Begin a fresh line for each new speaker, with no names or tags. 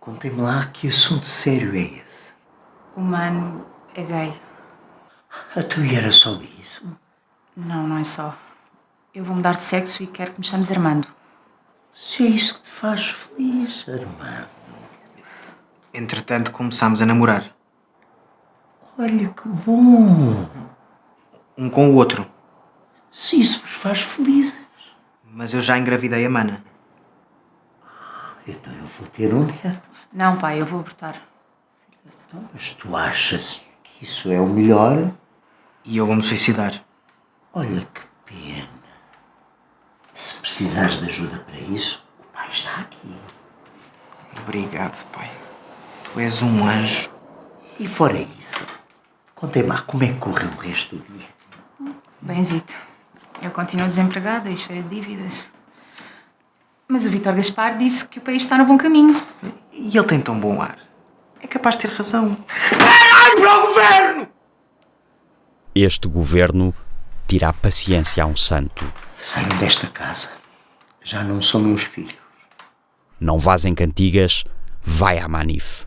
Contem-me lá que assunto sério é esse.
O mano é gay.
A tu e era só isso?
Não, não é só. Eu vou mudar de sexo e quero que me chames Armando.
Se é isso que te faz feliz, Armando.
Entretanto, começámos a namorar.
Olha que bom.
Um com o outro.
Se isso vos faz felizes.
Mas eu já engravidei a mana.
Então eu vou ter um neto.
Não, pai, eu vou abortar.
Então, mas tu achas que isso é o melhor?
E eu vou-me suicidar.
Olha que pena. Se precisares de ajuda para isso, o pai está aqui.
Obrigado, pai. Tu és um anjo.
E fora isso, contem-me lá como é que correu o resto do dia.
Benzito. Eu continuo desempregada e cheia de dívidas. Mas o Vítor Gaspar disse que o país está no bom caminho.
E ele tem tão bom ar. É capaz de ter razão.
Ai, para o governo!
Este governo tira a paciência a um santo.
Saiam desta casa. Já não são meus filhos.
Não vás em cantigas, vai à Manif.